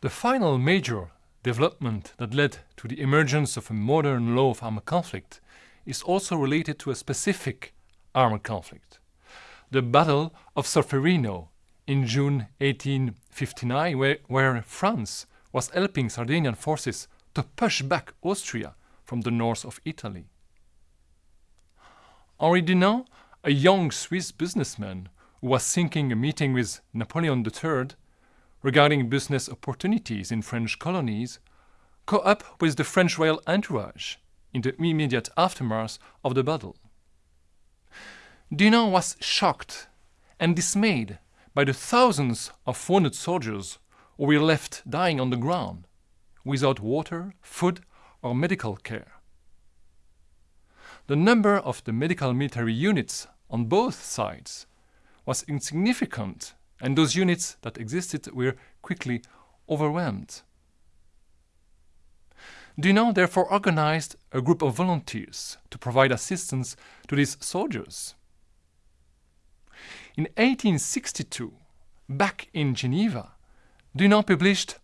The final major development that led to the emergence of a modern law of armed conflict is also related to a specific armed conflict. The Battle of Solferino in June 1859, where, where France was helping Sardinian forces to push back Austria from the north of Italy. Henri Dunant, a young Swiss businessman who was seeking a meeting with Napoleon III regarding business opportunities in French colonies, caught up with the French royal entourage in the immediate aftermath of the battle. Dunant was shocked and dismayed by the thousands of wounded soldiers who were left dying on the ground without water, food, or medical care. The number of the medical military units on both sides was insignificant, and those units that existed were quickly overwhelmed. Dunant therefore organized a group of volunteers to provide assistance to these soldiers. In 1862, back in Geneva, Dunant published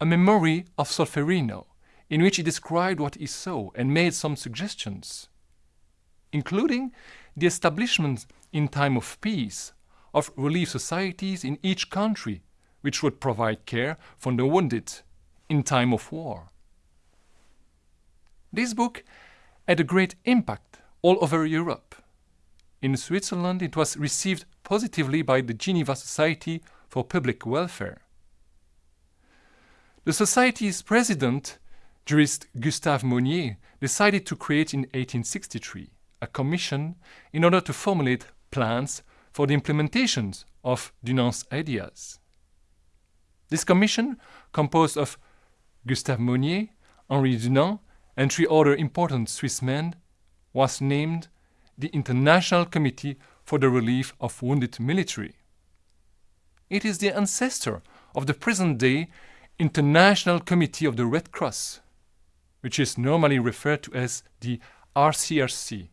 a memory of Solferino in which he described what he saw and made some suggestions, including the establishment in time of peace of relief societies in each country which would provide care for the wounded in time of war. This book had a great impact all over Europe. In Switzerland, it was received positively by the Geneva Society for Public Welfare. The Society's president, jurist Gustave Moynier, decided to create in 1863 a commission in order to formulate plans for the implementation of Dunant's ideas. This commission, composed of Gustave Moynier, Henri Dunant, and three other important Swiss men, was named the International Committee for the Relief of Wounded Military. It is the ancestor of the present-day International Committee of the Red Cross, which is normally referred to as the ICRC.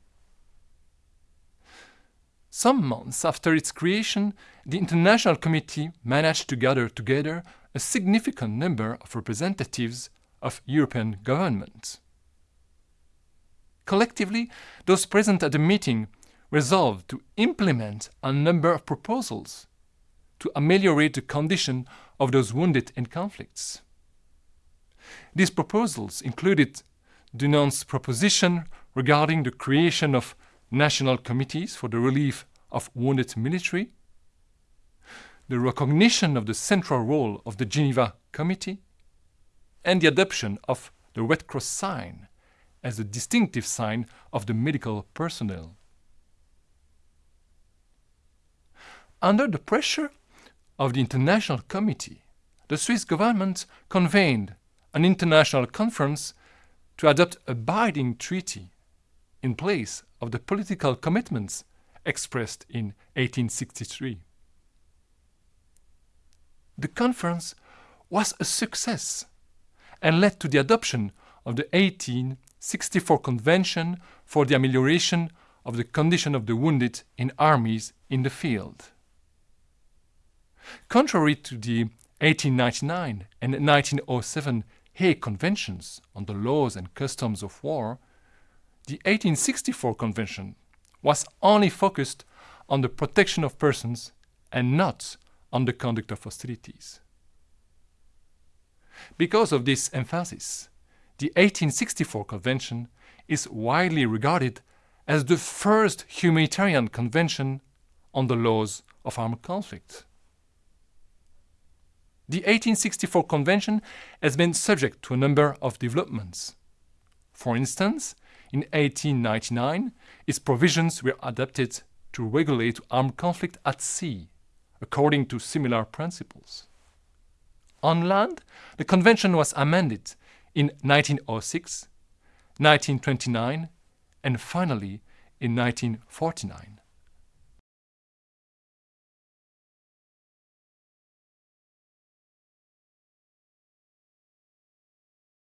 Some months after its creation, the International Committee managed to gather together a significant number of representatives of European governments. Collectively, those present at the meeting resolved to implement a number of proposals to ameliorate the condition of those wounded in conflicts. These proposals included Dunant's proposition regarding the creation of national committees for the relief of wounded military, the recognition of the central role of the Geneva Committee, and the adoption of the Red Cross sign as a distinctive sign of the medical personnel. Under the pressure of the International Committee, the Swiss government convened an international conference to adopt a binding treaty in place of the political commitments expressed in 1863. The conference was a success and led to the adoption of the 1864 Convention for the Amelioration of the Condition of the Wounded in Armies in the Field. Contrary to the 1899 and 1907 Hague Conventions on the Laws and Customs of War, the 1864 Convention was only focused on the protection of persons and not on the conduct of hostilities. Because of this emphasis, the 1864 Convention is widely regarded as the first humanitarian convention on the laws of armed conflict. The 1864 Convention has been subject to a number of developments. For instance, in 1899, its provisions were adapted to regulate armed conflict at sea, according to similar principles. On land, the convention was amended in 1906, 1929, and finally in 1949.